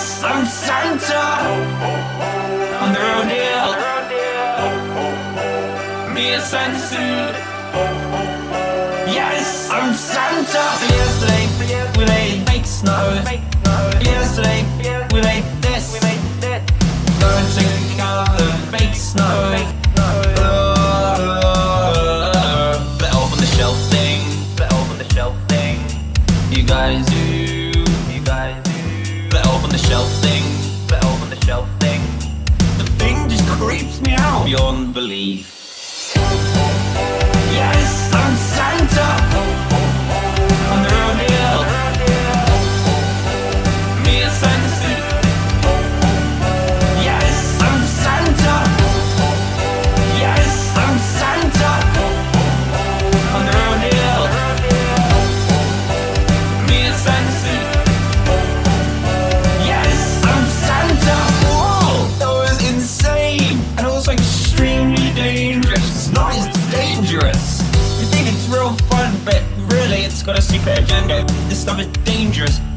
Yes, I'm Santa. On the road here. Me and Santa suit. Yes, I'm Santa. Yes, we made snow. beyond belief Yes, I'm Santa! This stuff is dangerous.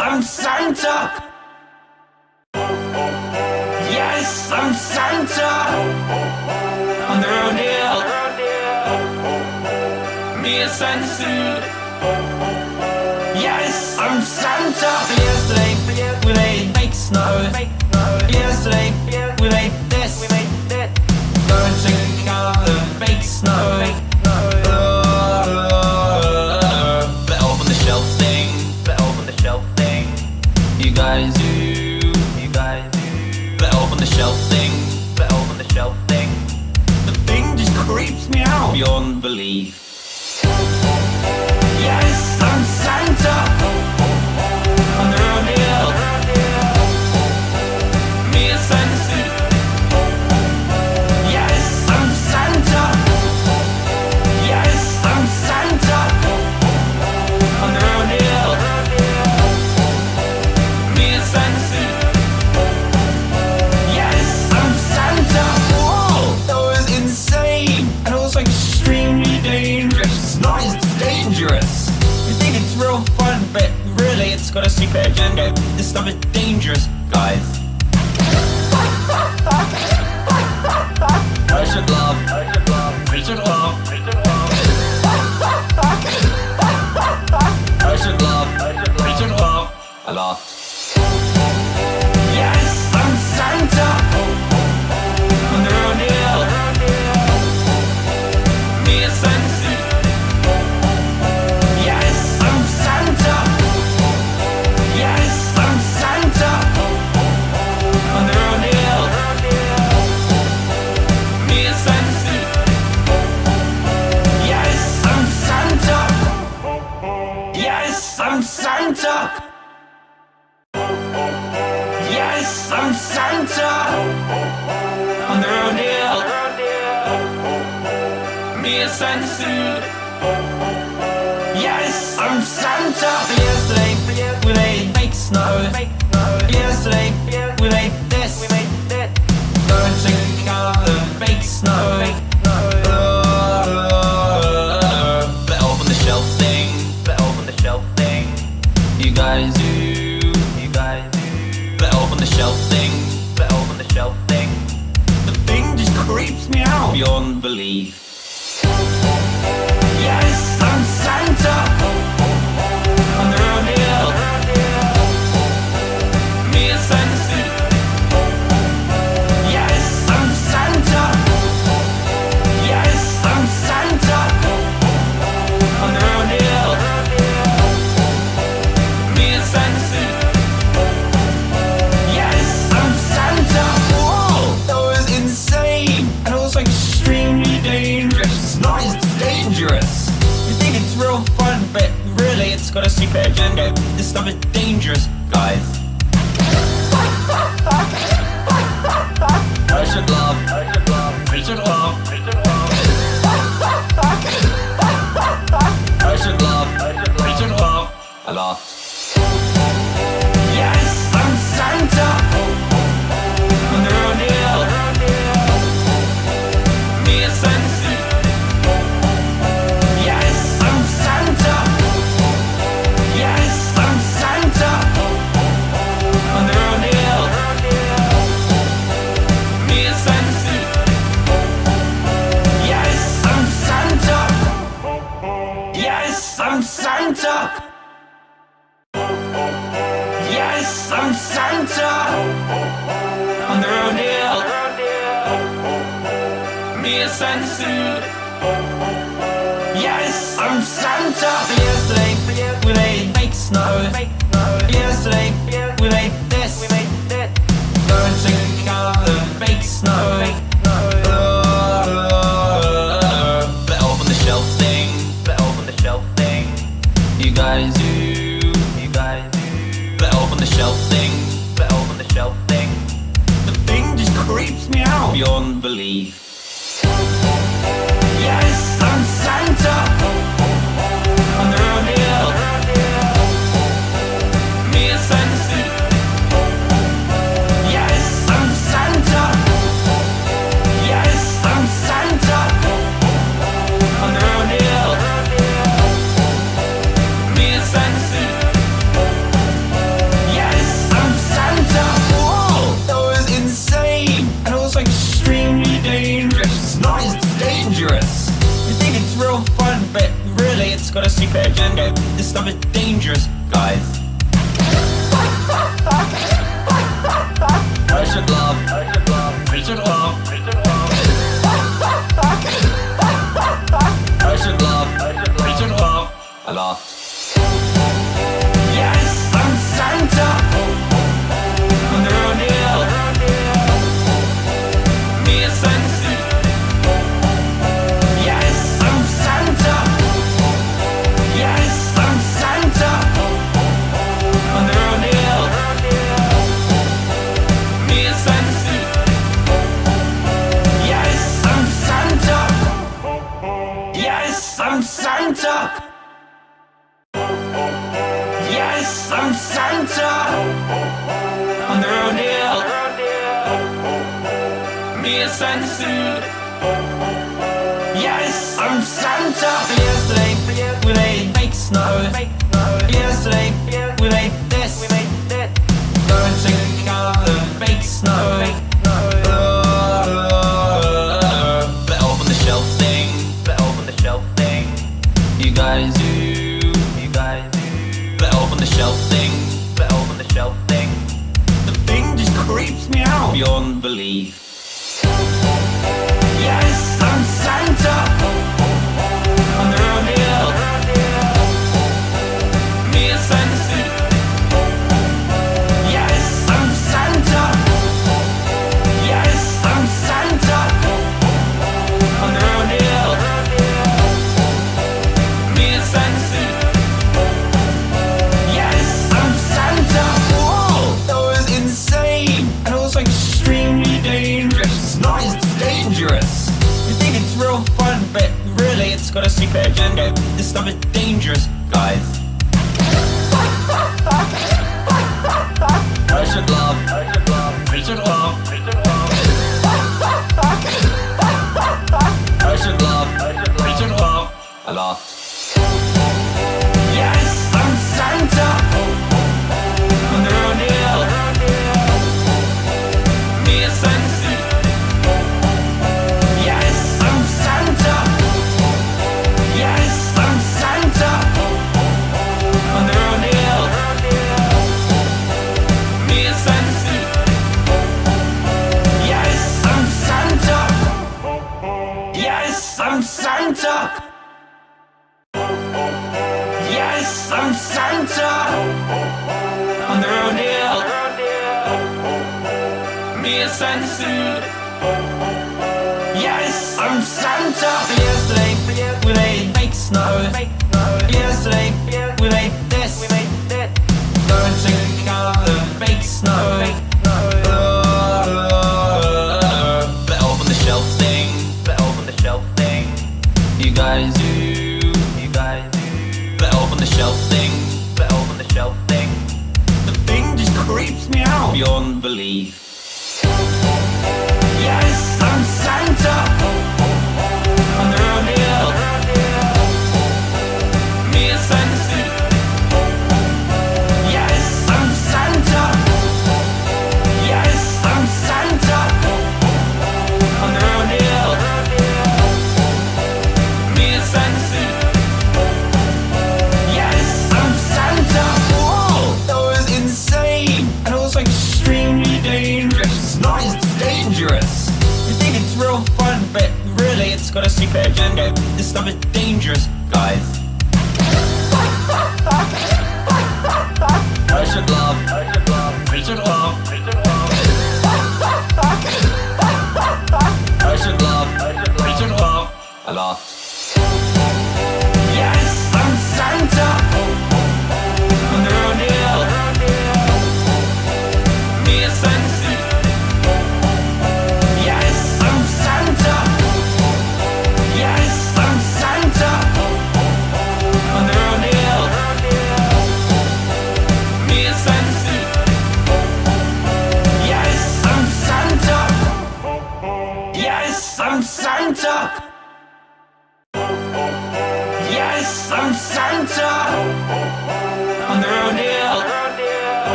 I'm Santa! Yes, I'm Santa! On the road here, me and Santa suit. Yes, I'm Santa! Yesterday, we made fake snow. Yesterday, we made this. Go to color, fake snow. shelf thing, the elf on the shelf thing. The thing just creeps me out beyond belief. of it.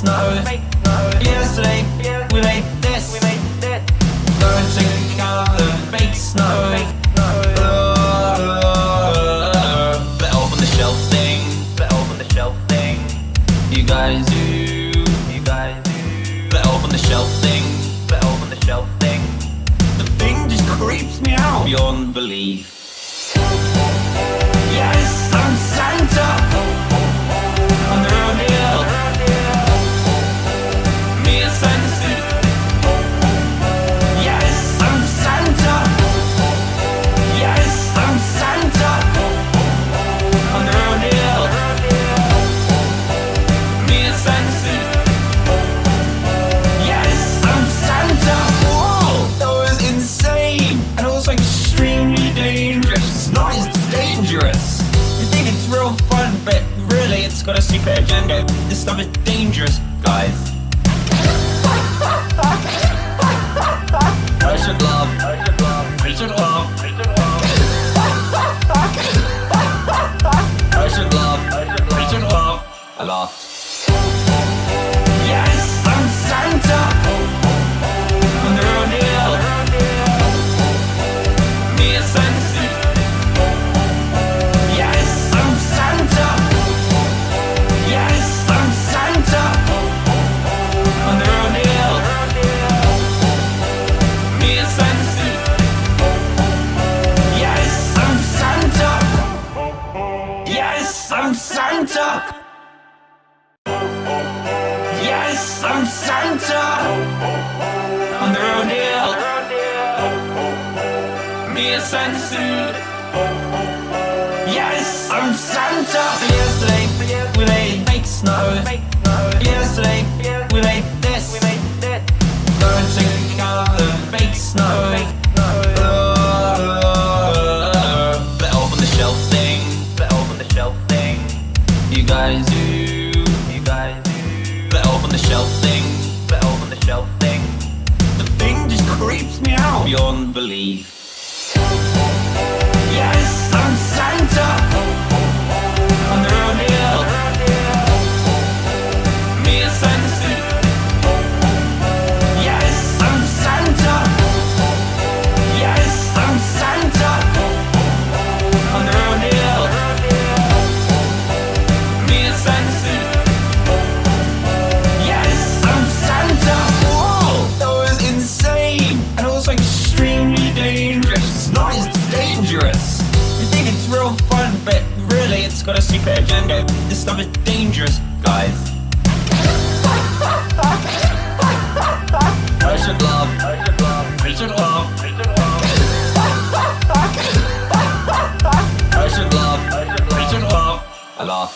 snow. Yesterday, we made this. Learn to count the fake snow. Better off the shelf thing. Better off the shelf thing. You guys Better off the shelf thing. Better off the shelf thing. The thing just creeps me out beyond belief. Yes, I'm Santa! this stuff is dangerous, guys. Richard Love. Love. I should Love. I should Love. I laughed. 来了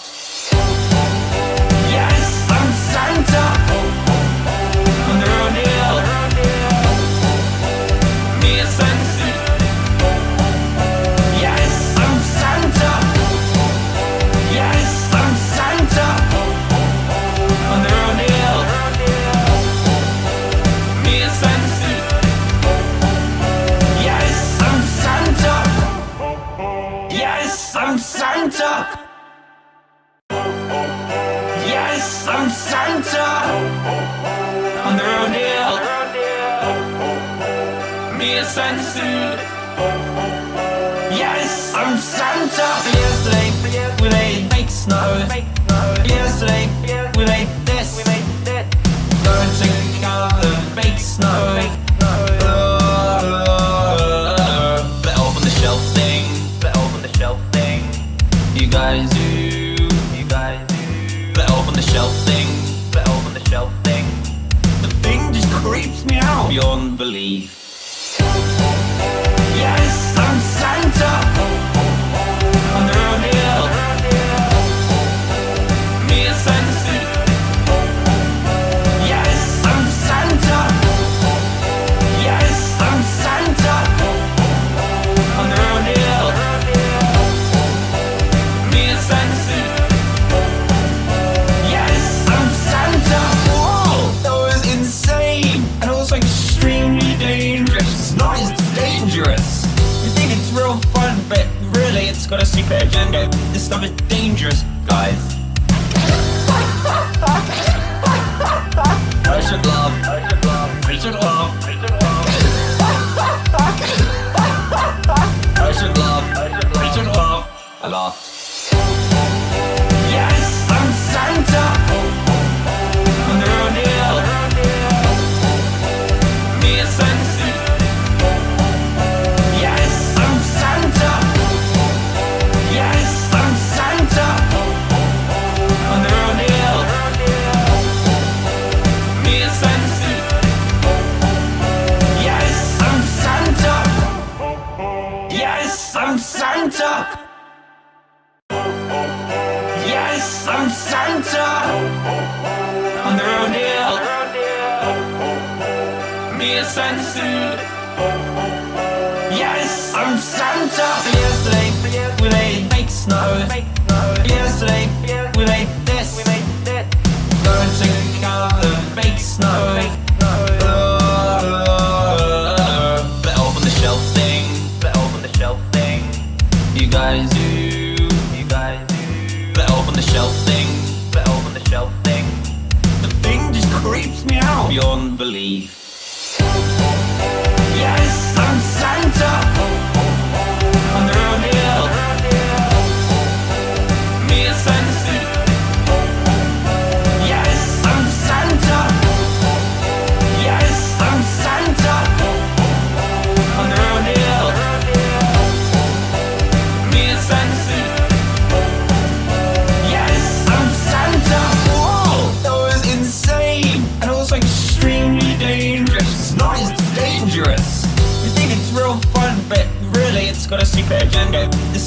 believe.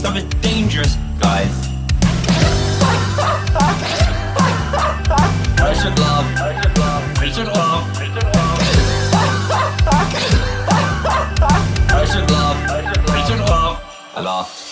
Of is dangerous, guys. Richard Love. Love. I should Love. I should Love. I laughed.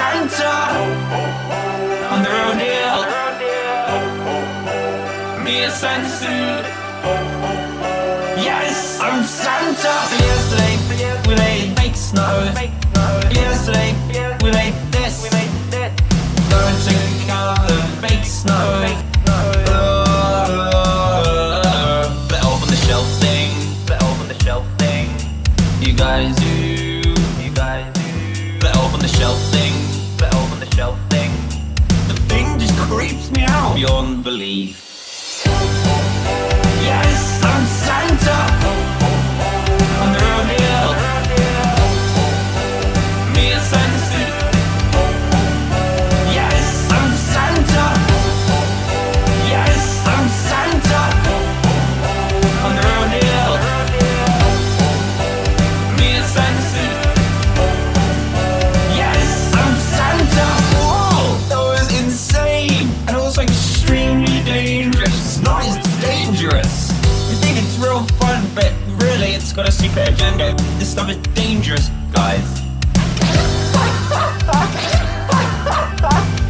Santa on the road here. Me and Santa suit. Yes, I'm Santa. Yesterday, we a fake snow. beyond belief. Yes, I'm Santa. but really it's got a secret agenda. This stuff is dangerous, guys.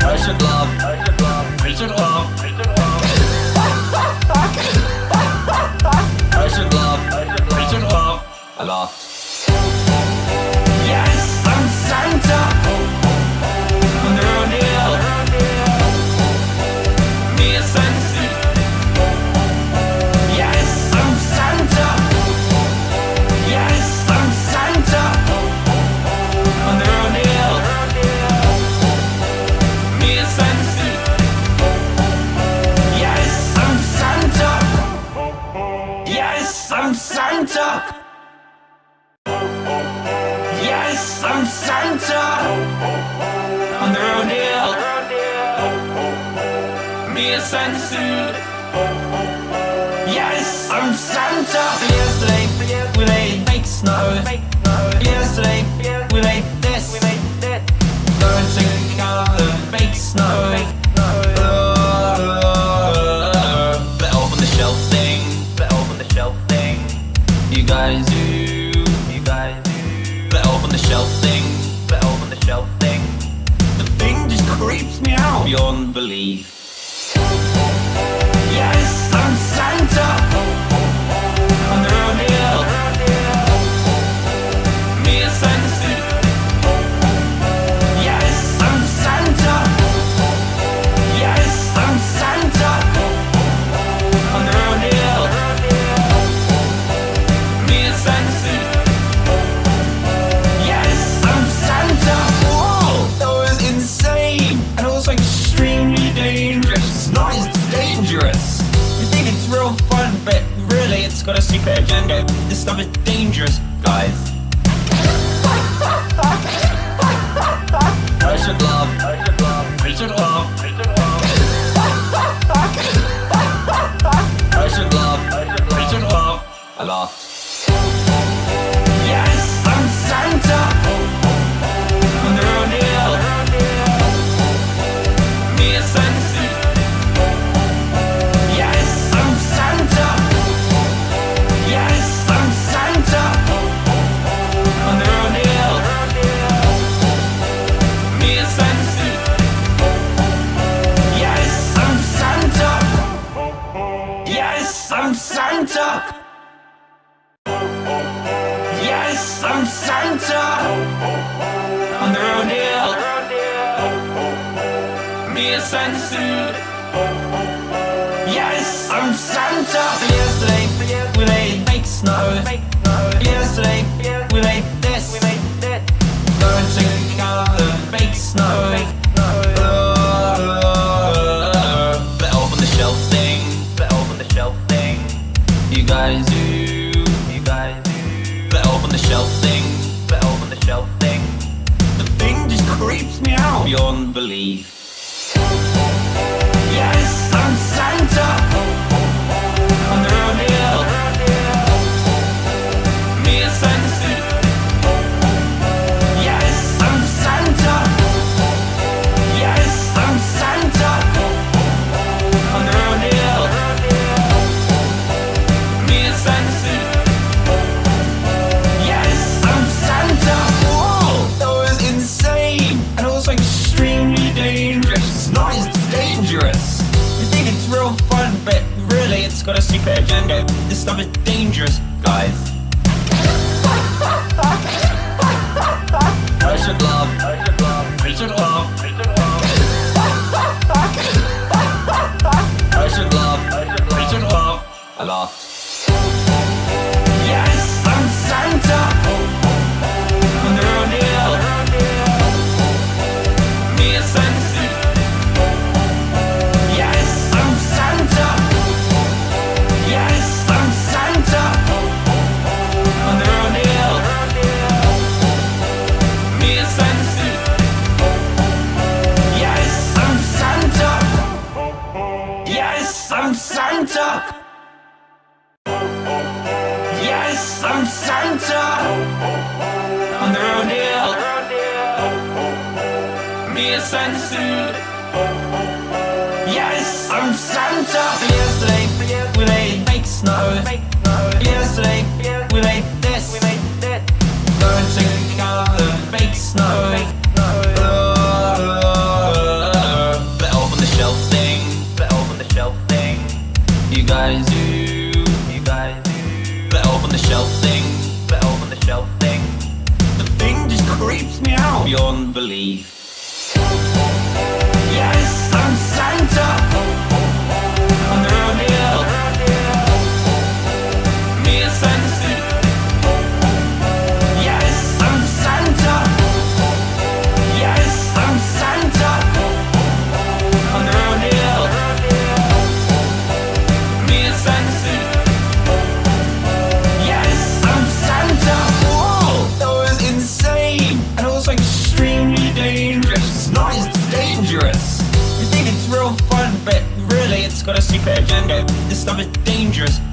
I should love. I should love. I should love. I should love. I laughed. got a secret agenda. This stuff is dangerous, guys. I should love. sense stomach dangerous.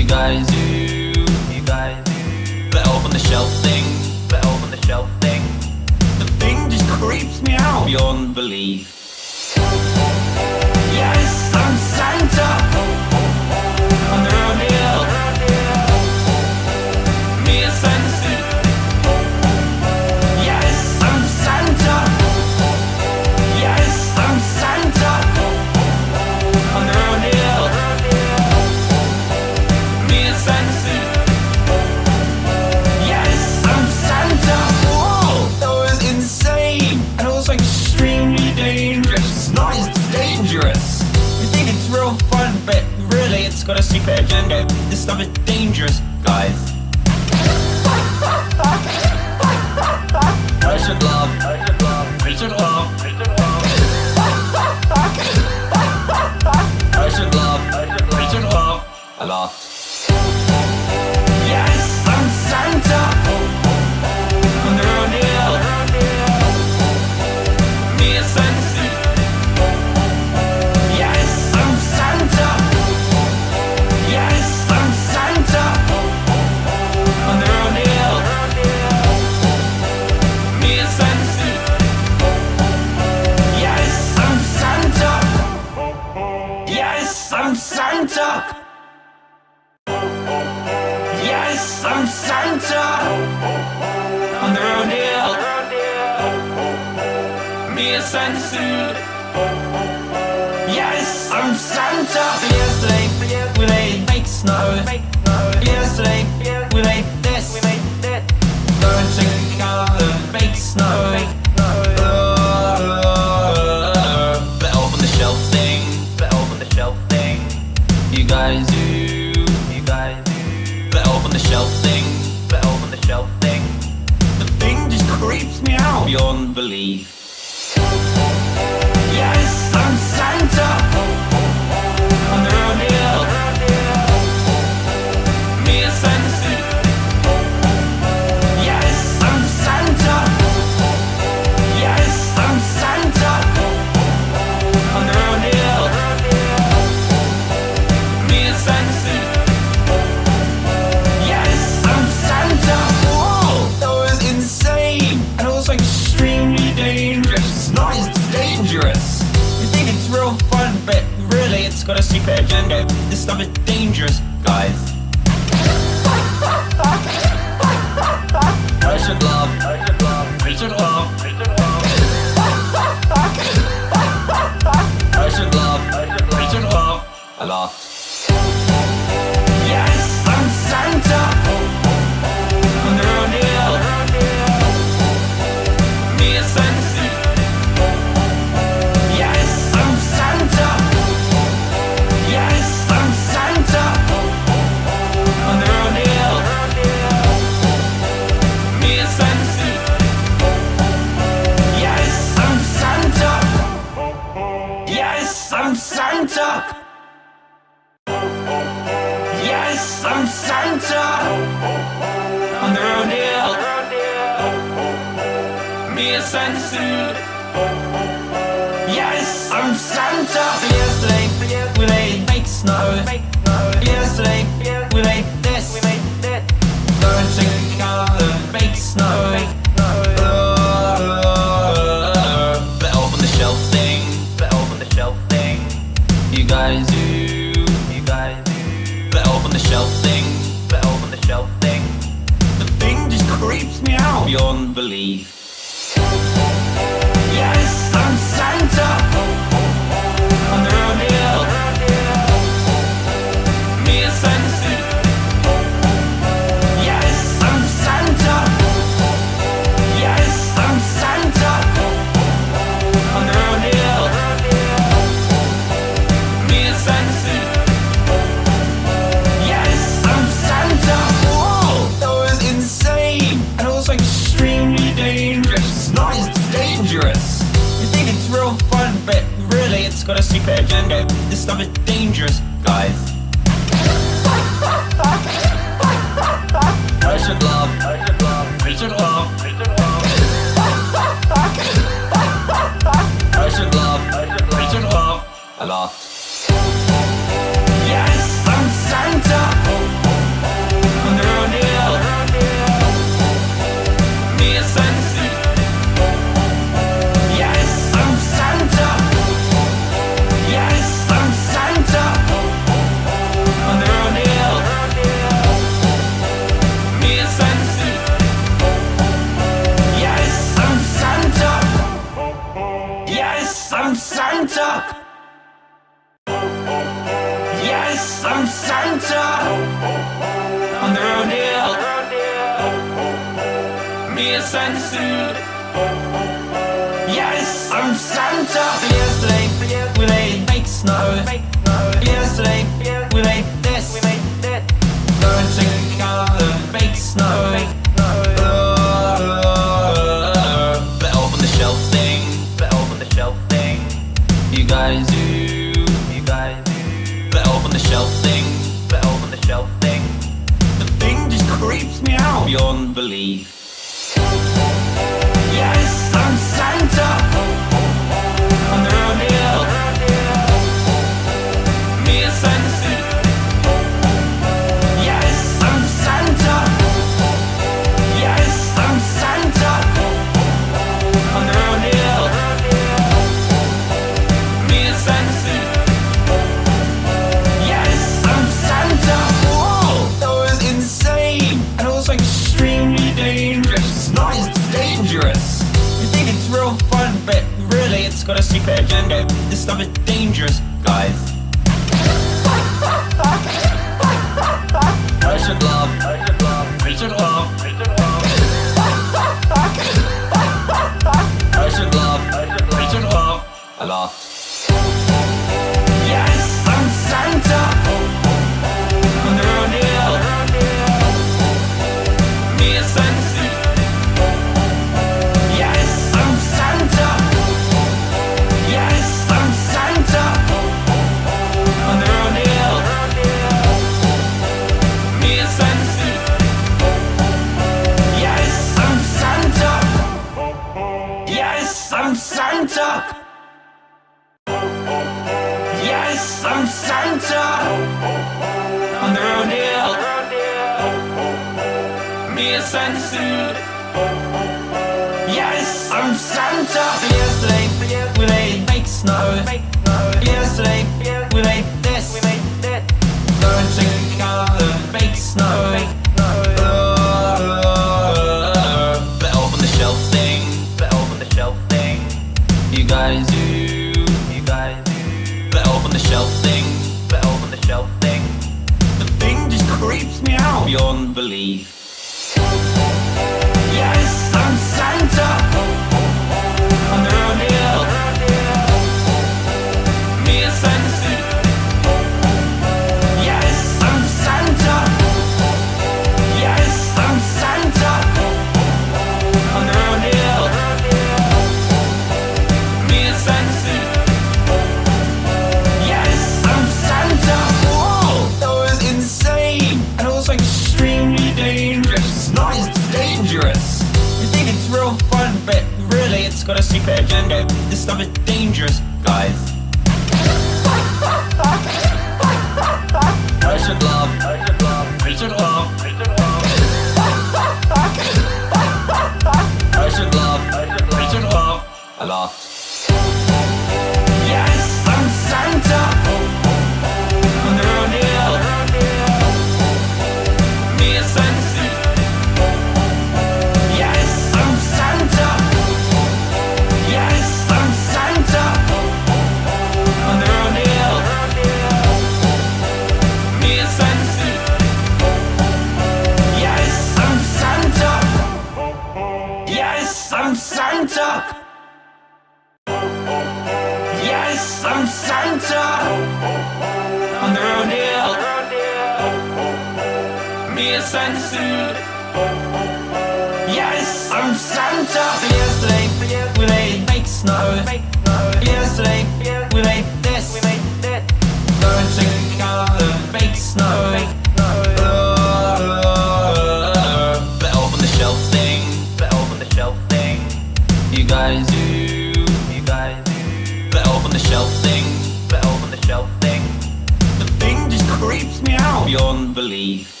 beyond belief.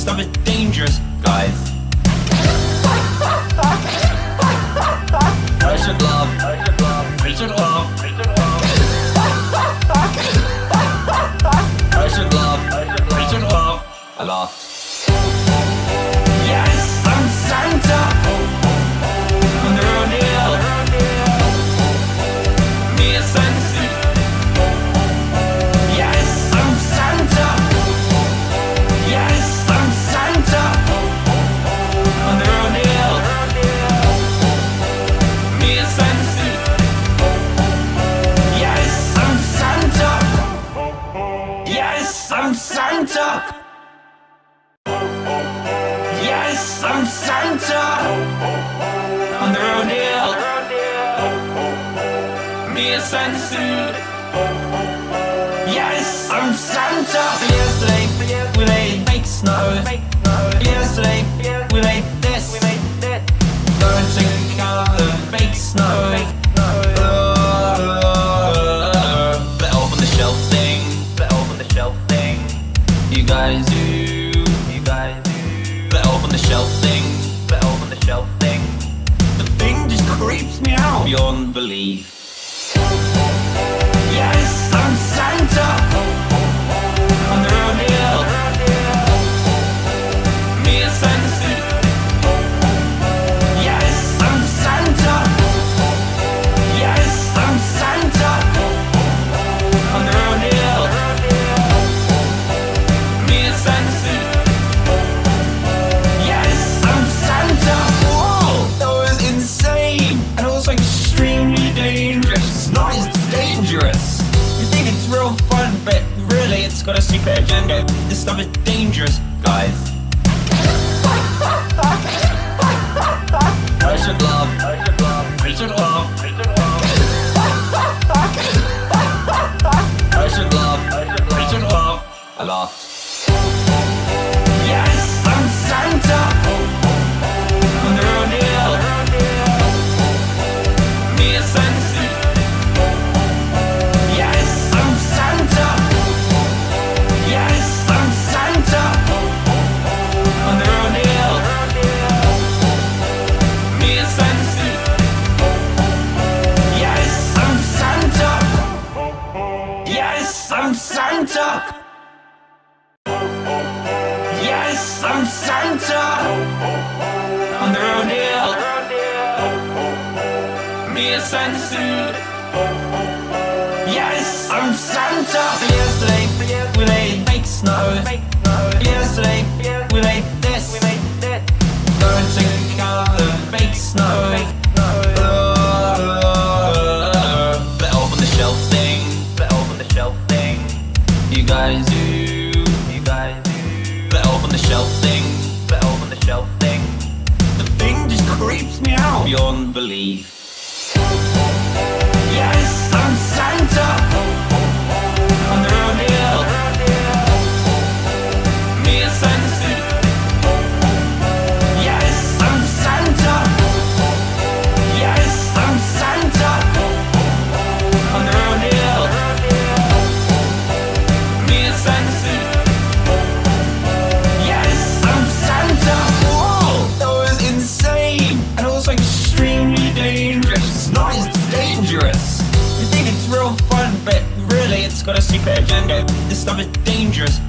stomach dangerous. shelf thing, the elf on the shelf thing. The thing just creeps me out beyond belief. agenda. This stuff is dangerous. Yes, I'm Santa. Yesterday we made fake snow. Yesterday we made this. No color, fake snow. Better off the shelf thing. Better off the shelf thing. You guys do. You guys the shelf thing. Better off the shelf thing. The thing just creeps me out beyond belief. Yes, I'm Santa. Agenda. This stuff is dangerous,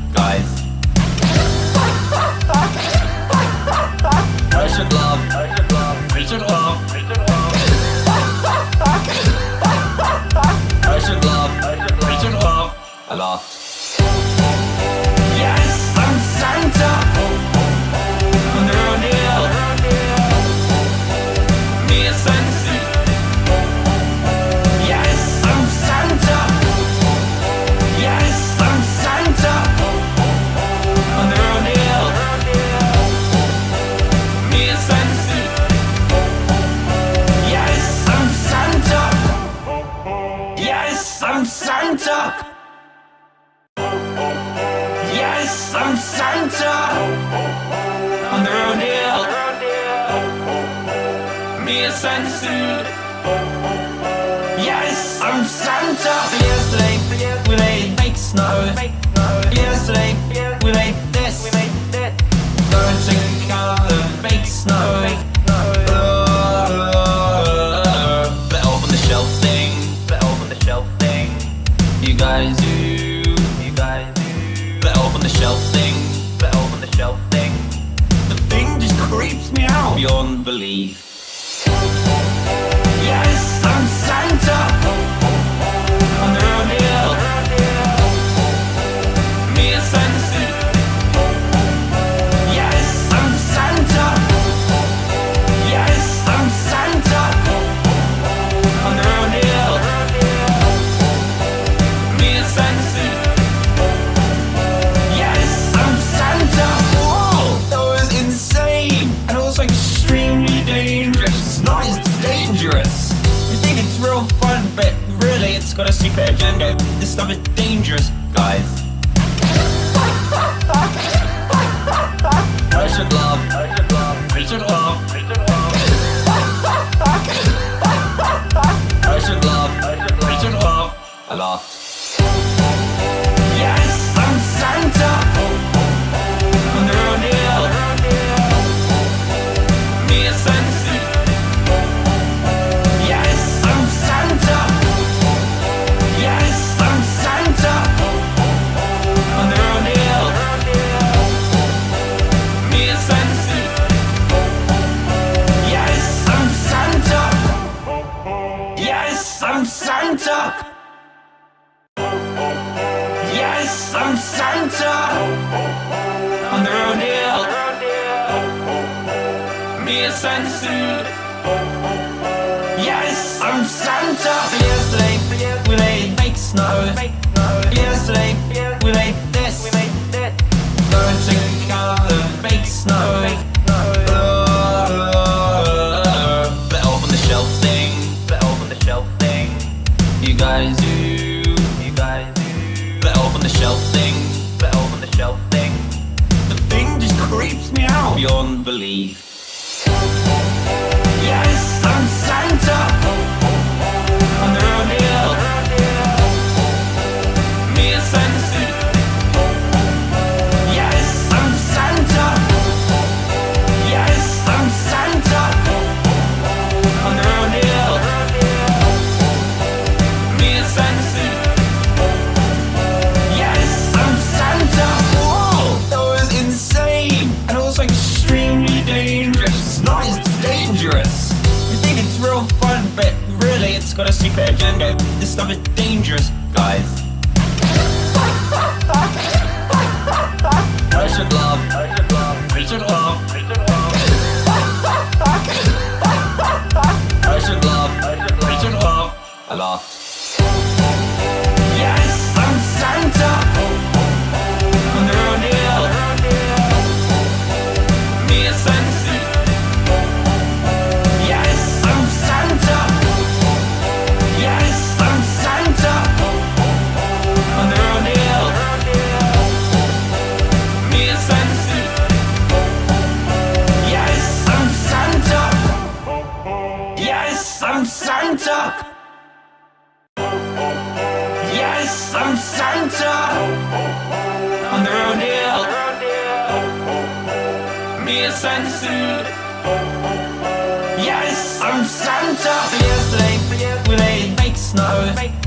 beyond belief.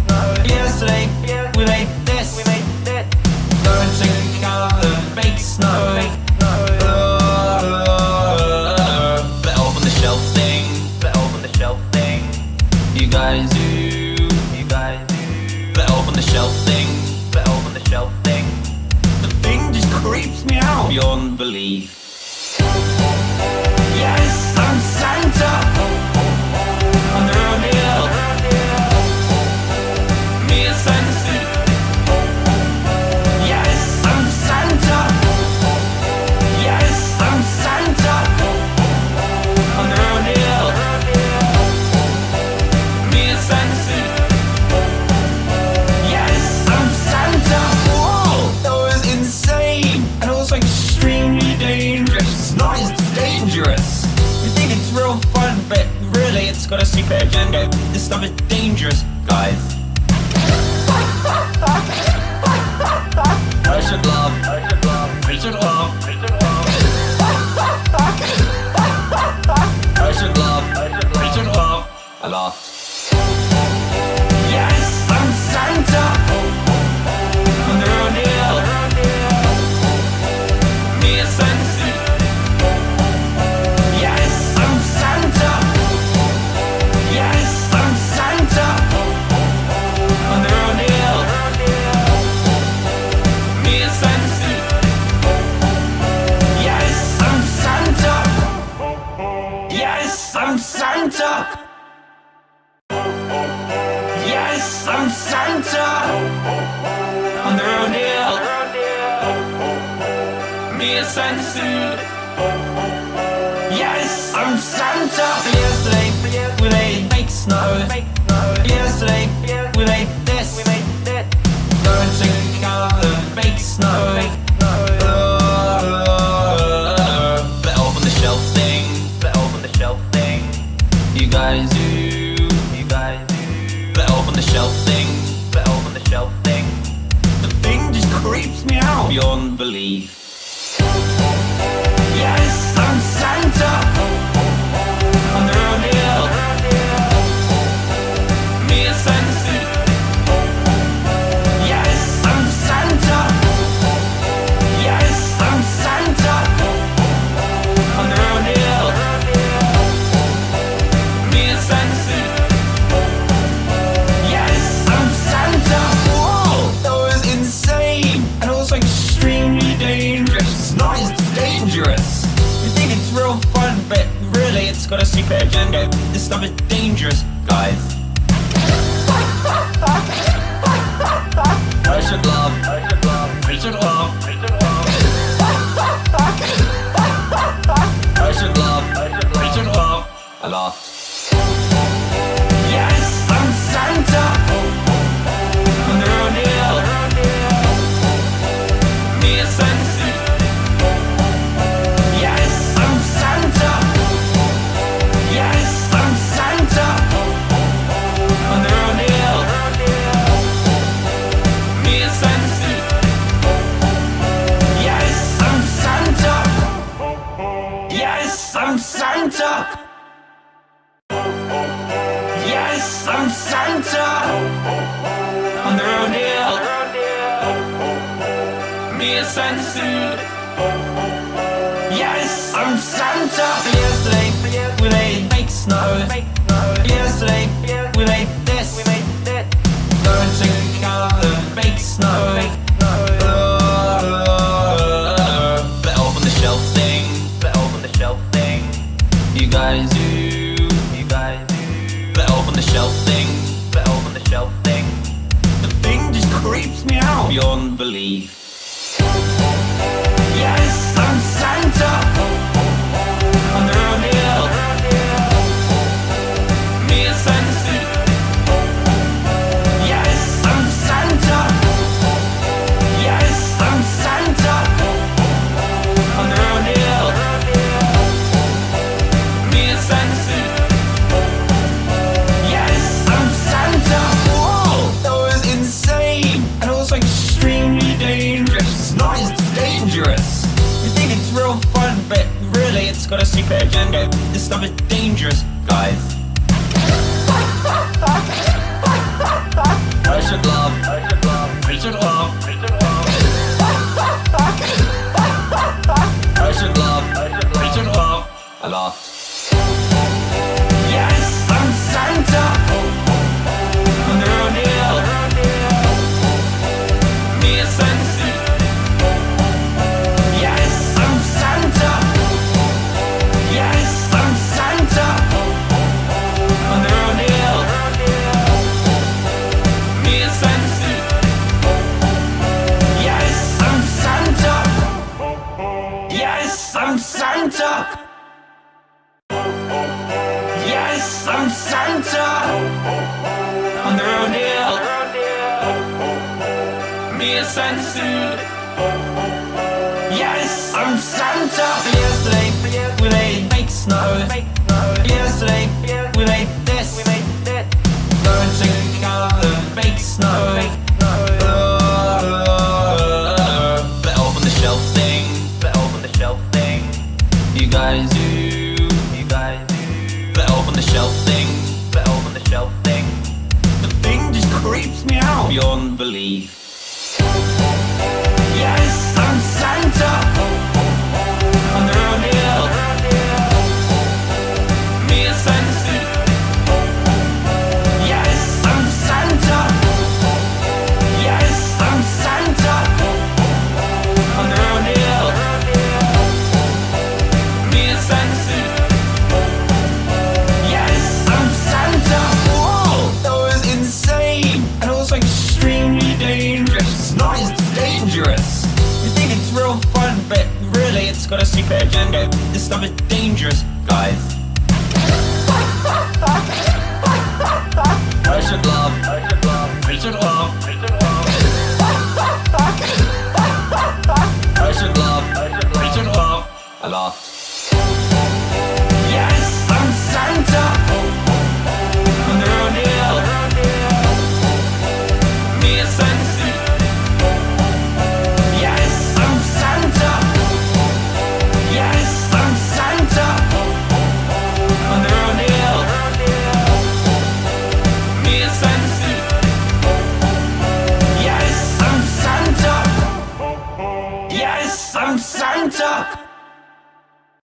Yesterday, we made this. We made that. Better the shelf thing. Better the shelf thing. You guys do. Better the shelf thing. Better the shelf thing. The thing just creeps me out beyond belief. secret agenda. This stuff is. I'm Santa Yesterday, we made fake snow. Yesterday, we made this. Virgin color, fake snow. Let off on the shelf thing Let off on the shelf thing. You guys do You guys on the shelf thing Let off on the shelf thing. The thing just creeps me out. Beyond belief. stomach dangerous. be a. Yes, I'm Santa. Fiercely, with a fake snow. Suit. Yes, I'm Santa. Yesterday made fake snow.